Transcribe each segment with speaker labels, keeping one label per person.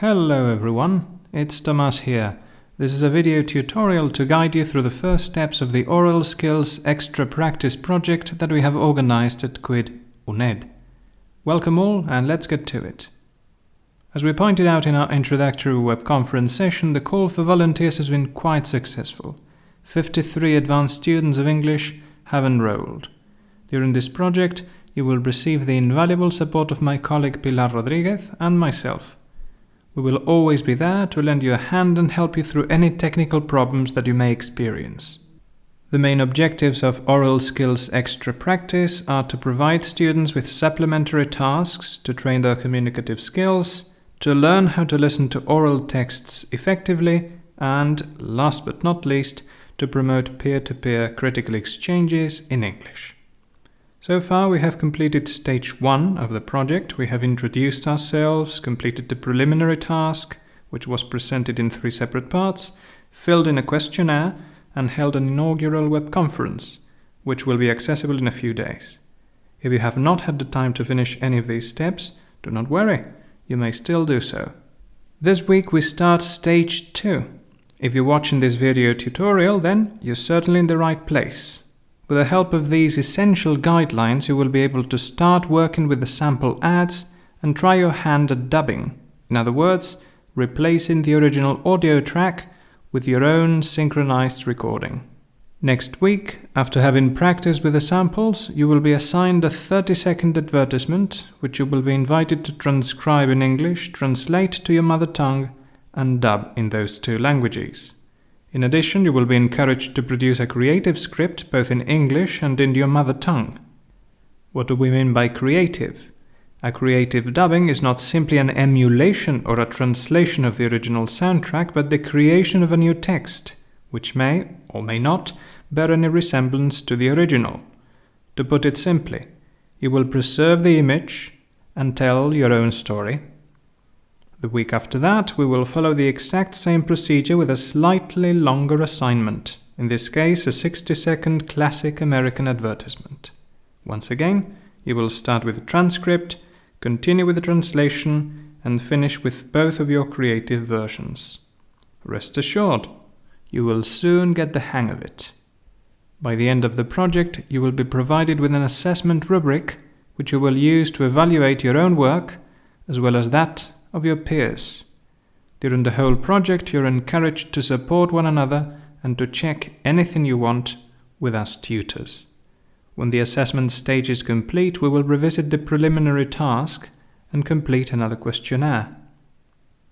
Speaker 1: Hello everyone, it's Tomas here. This is a video tutorial to guide you through the first steps of the Oral Skills Extra Practice project that we have organized at CUID UNED. Welcome all and let's get to it. As we pointed out in our introductory web conference session, the call for volunteers has been quite successful. 53 advanced students of English have enrolled. During this project, you will receive the invaluable support of my colleague Pilar Rodriguez and myself. We will always be there to lend you a hand and help you through any technical problems that you may experience. The main objectives of Oral Skills Extra Practice are to provide students with supplementary tasks to train their communicative skills, to learn how to listen to oral texts effectively, and, last but not least, to promote peer-to-peer -peer critical exchanges in English. So far we have completed stage 1 of the project. We have introduced ourselves, completed the preliminary task, which was presented in three separate parts, filled in a questionnaire, and held an inaugural web conference, which will be accessible in a few days. If you have not had the time to finish any of these steps, do not worry, you may still do so. This week we start stage 2. If you're watching this video tutorial, then you're certainly in the right place. With the help of these essential guidelines, you will be able to start working with the sample ads and try your hand at dubbing. In other words, replacing the original audio track with your own synchronized recording. Next week, after having practiced with the samples, you will be assigned a 30-second advertisement, which you will be invited to transcribe in English, translate to your mother tongue, and dub in those two languages. In addition, you will be encouraged to produce a creative script both in English and in your mother tongue. What do we mean by creative? A creative dubbing is not simply an emulation or a translation of the original soundtrack, but the creation of a new text, which may, or may not, bear any resemblance to the original. To put it simply, you will preserve the image and tell your own story the week after that, we will follow the exact same procedure with a slightly longer assignment, in this case a 60-second classic American advertisement. Once again, you will start with a transcript, continue with the translation, and finish with both of your creative versions. Rest assured, you will soon get the hang of it. By the end of the project, you will be provided with an assessment rubric which you will use to evaluate your own work as well as that of your peers. During the whole project, you're encouraged to support one another and to check anything you want with us tutors. When the assessment stage is complete, we will revisit the preliminary task and complete another questionnaire.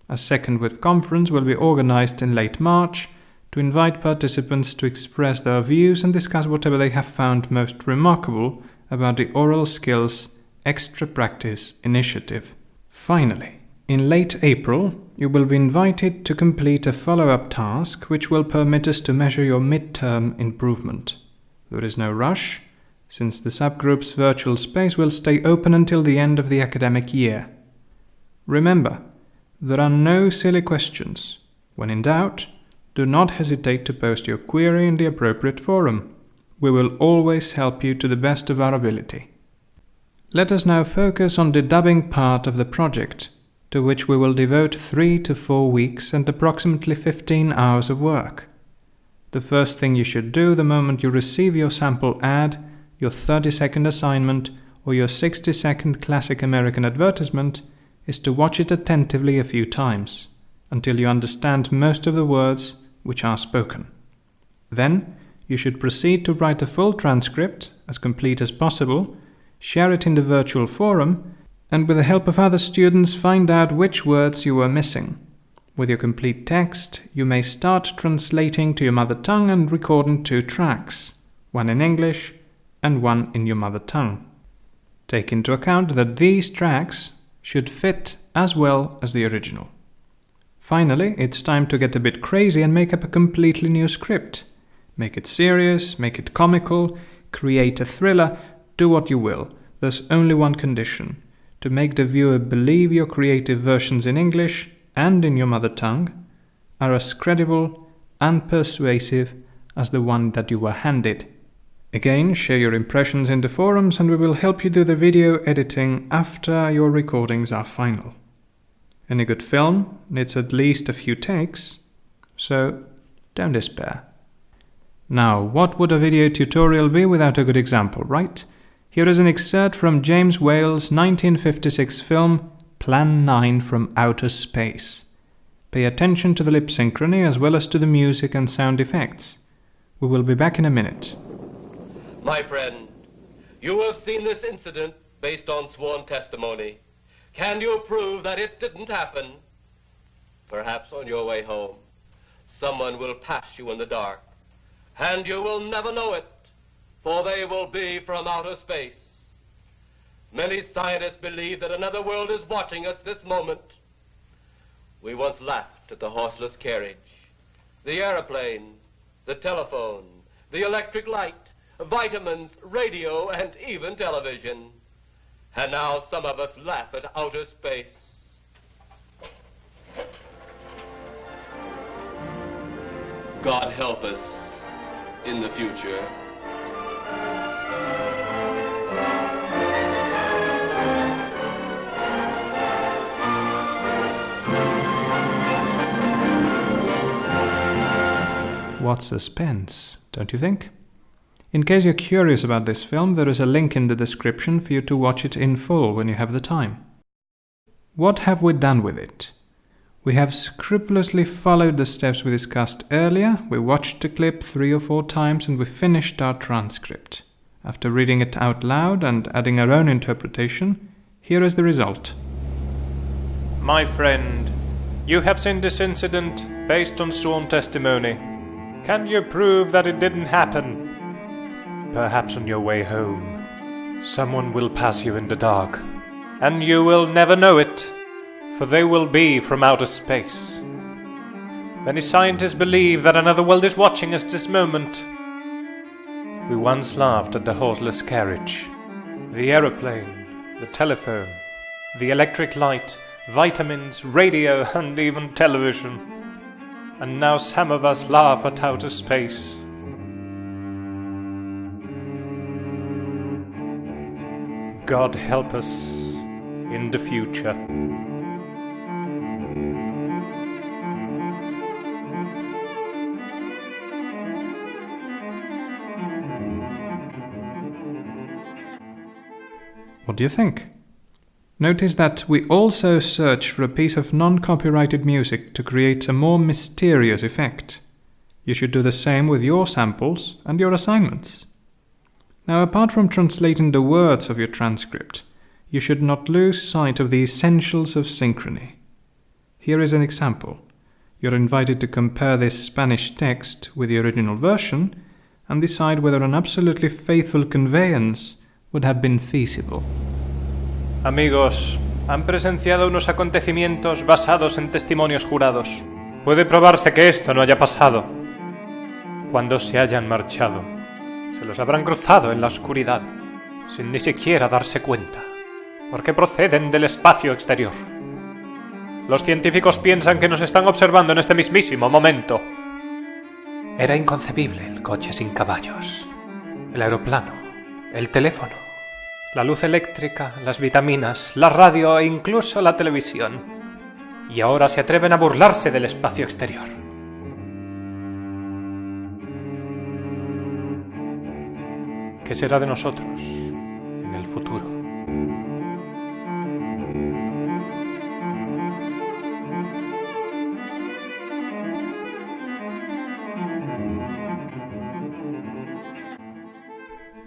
Speaker 1: A second web conference will be organized in late March to invite participants to express their views and discuss whatever they have found most remarkable about the Oral Skills Extra Practice initiative. Finally, in late April, you will be invited to complete a follow-up task which will permit us to measure your midterm improvement. There is no rush, since the subgroup's virtual space will stay open until the end of the academic year. Remember, there are no silly questions. When in doubt, do not hesitate to post your query in the appropriate forum. We will always help you to the best of our ability. Let us now focus on the dubbing part of the project to which we will devote three to four weeks and approximately 15 hours of work. The first thing you should do the moment you receive your sample ad, your 30 second assignment, or your 60 second classic American advertisement is to watch it attentively a few times, until you understand most of the words which are spoken. Then, you should proceed to write a full transcript, as complete as possible, share it in the virtual forum, and with the help of other students find out which words you were missing. With your complete text, you may start translating to your mother tongue and recording two tracks, one in English and one in your mother tongue. Take into account that these tracks should fit as well as the original. Finally, it's time to get a bit crazy and make up a completely new script. Make it serious, make it comical, create a thriller, do what you will. There's only one condition to make the viewer believe your creative versions in English and in your mother tongue are as credible and persuasive as the one that you were handed. Again, share your impressions in the forums and we will help you do the video editing after your recordings are final. Any good film needs at least a few takes, so don't despair. Now, what would a video tutorial be without a good example, right? Here is an excerpt from James Whale's 1956 film Plan 9 from Outer Space. Pay attention to the lip synchrony as well as to the music and sound effects. We will be back in a minute.
Speaker 2: My friend, you have seen this incident based on sworn testimony. Can you prove that it didn't happen? Perhaps on your way home, someone will pass you in the dark, and you will never know it, for they will be from outer space. Many scientists believe that another world is watching us this moment. We once laughed at the horseless carriage, the airplane, the telephone, the electric light, vitamins, radio, and even television. And now some of us laugh at outer space. God help us in the future.
Speaker 1: What suspense, don't you think? In case you're curious about this film, there is a link in the description for you to watch it in full when you have the time. What have we done with it? We have scrupulously followed the steps we discussed earlier, we watched the clip three or four times and we finished our transcript. After reading it out loud and adding our own interpretation, here is the result.
Speaker 3: My friend, you have seen this incident based on sworn testimony. Can you prove that it didn't happen? Perhaps on your way home, someone will pass you in the dark, and you will never know it, for they will be from outer space. Many scientists believe that another world is watching us this moment. We once laughed at the horseless carriage, the aeroplane, the telephone, the electric light, vitamins, radio, and even television. And now some of us laugh at outer space. God help us in the future.
Speaker 1: What do you think? Notice that we also search for a piece of non-copyrighted music to create a more mysterious effect. You should do the same with your samples and your assignments. Now, apart from translating the words of your transcript, you should not lose sight of the essentials of synchrony. Here is an example. You're invited to compare this Spanish text with the original version and decide whether an absolutely faithful conveyance would have been feasible.
Speaker 3: Amigos, han presenciado unos acontecimientos basados en testimonios jurados. Puede probarse que esto no haya pasado. Cuando se hayan marchado, se los habrán cruzado en la oscuridad, sin ni siquiera darse cuenta, porque proceden del espacio exterior. Los científicos piensan que nos están observando en este mismísimo momento. Era inconcebible el coche sin caballos, el aeroplano, el teléfono, la luz eléctrica, las vitaminas, la radio e incluso la televisión. Y ahora se atreven a burlarse del espacio exterior. ¿Qué será de nosotros en el futuro?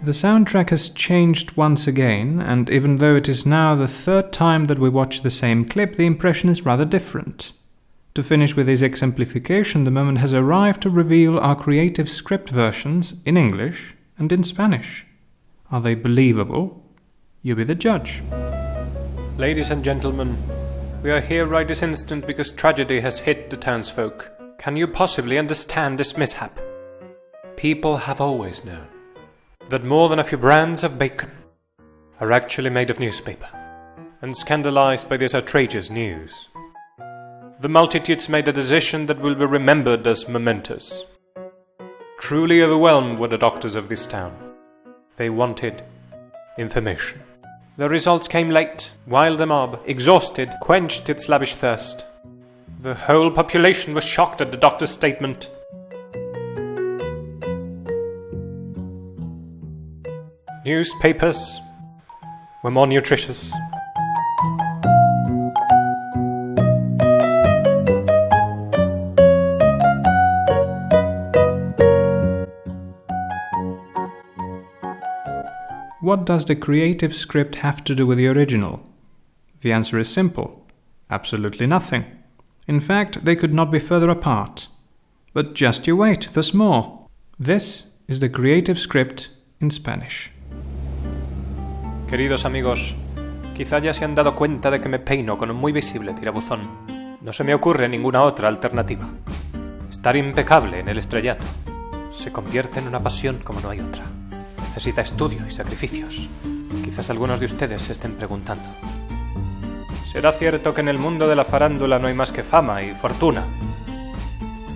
Speaker 1: The soundtrack has changed once again, and even though it is now the third time that we watch the same clip, the impression is rather different. To finish with this exemplification, the moment has arrived to reveal our creative script versions in English and in Spanish. Are they believable? You be the judge.
Speaker 3: Ladies and gentlemen, we are here right this instant because tragedy has hit the townsfolk. Can you possibly understand this mishap? People have always known that more than a few brands of bacon are actually made of newspaper, and scandalized by this outrageous news. The multitudes made a decision that will be remembered as momentous. Truly overwhelmed were the doctors of this town. They wanted information. The results came late, while the mob, exhausted, quenched its lavish thirst. The whole population was shocked at the doctor's statement. Newspapers were more nutritious.
Speaker 1: What does the creative script have to do with the original? The answer is simple absolutely nothing. In fact, they could not be further apart. But just you wait, there's more. This is the creative script in Spanish.
Speaker 3: Queridos amigos, quizá ya se han dado cuenta de que me peino con un muy visible tirabuzón. No se me ocurre ninguna otra alternativa. Estar impecable en el estrellato se convierte en una pasión como no hay otra. Necesita estudio y sacrificios. Quizás algunos de ustedes se estén preguntando. ¿Será cierto que en el mundo de la farándula no hay más que fama y fortuna?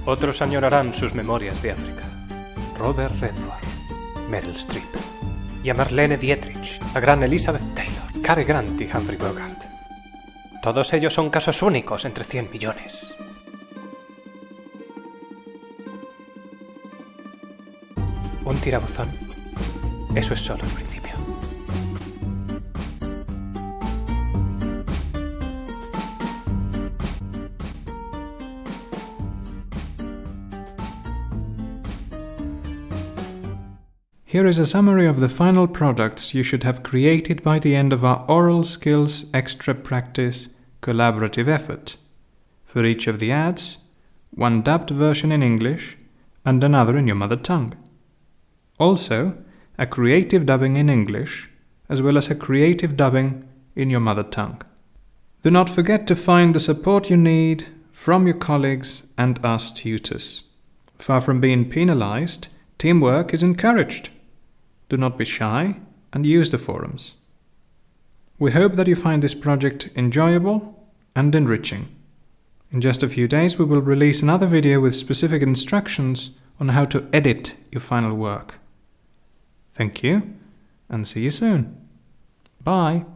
Speaker 3: Otros añorarán sus memorias de África. Robert Redford, Meryl Streep y a Marlene Dietrich, la gran Elizabeth Taylor, Cary Grant y Humphrey Bogart. Todos ellos son casos únicos entre 100 millones. Un tirabuzón. Eso es solo el principio.
Speaker 1: Here is a summary of the final products you should have created by the end of our Oral Skills Extra Practice collaborative effort. For each of the ads, one dubbed version in English and another in your mother tongue. Also, a creative dubbing in English, as well as a creative dubbing in your mother tongue. Do not forget to find the support you need from your colleagues and us tutors. Far from being penalized, teamwork is encouraged. Do not be shy and use the forums. We hope that you find this project enjoyable and enriching. In just a few days, we will release another video with specific instructions on how to edit your final work. Thank you and see you soon. Bye.